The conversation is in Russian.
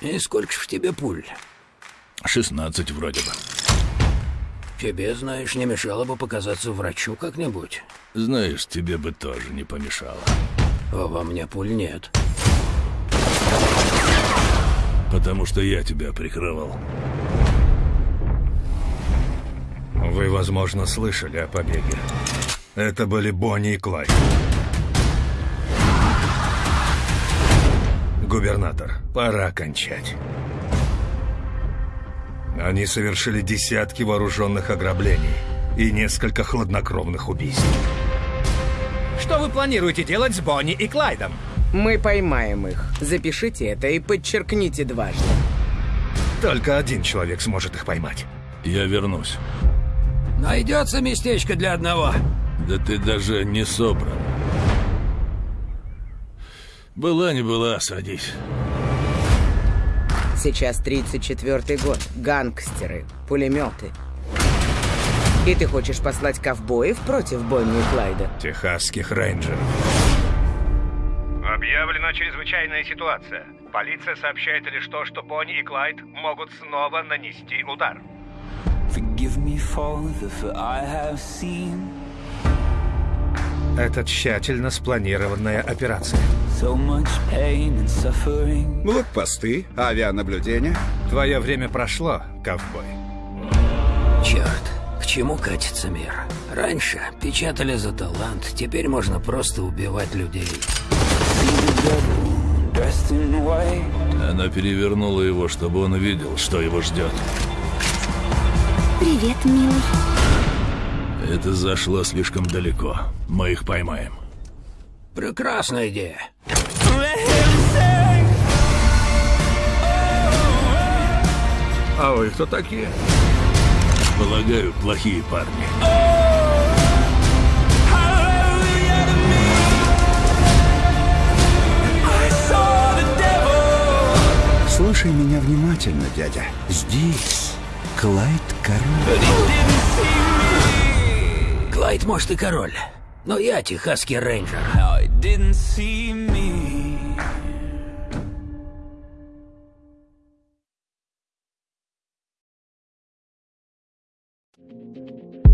И сколько ж в тебе пуль? 16 вроде бы. Тебе, знаешь, не мешало бы показаться врачу как-нибудь. Знаешь, тебе бы тоже не помешало. А во мне пуль нет. Потому что я тебя прикрывал. Вы, возможно, слышали о побеге. Это были Бонни и Клайд. Губернатор, пора кончать. Они совершили десятки вооруженных ограблений и несколько хладнокровных убийств. Что вы планируете делать с Бонни и Клайдом? Мы поймаем их. Запишите это и подчеркните дважды. Только один человек сможет их поймать. Я вернусь. Найдется местечко для одного. Да ты даже не собран. Была не была, садись. Сейчас 34-й год. Гангстеры, пулеметы. И ты хочешь послать ковбоев против Бонни и Клайда? Техасских рейнджеров. Объявлена чрезвычайная ситуация. Полиция сообщает лишь то, что Бонни и Клайд могут снова нанести удар. Forgive me, Father, for I have seen Это тщательно спланированная операция. Блокпосты, авианаблюдение. Твое время прошло, ковбой. Черт, к чему катится мир? Раньше печатали за талант, теперь можно просто убивать людей. Она перевернула его, чтобы он увидел, что его ждет. Привет, милый. Это зашло слишком далеко. Мы их поймаем. Прекрасная идея. А вы кто такие? Полагаю, плохие парни. Слушай меня внимательно, дядя. Здесь Клайд Король. Бывает, может, и король. Но я техасский рейнджер. Oh,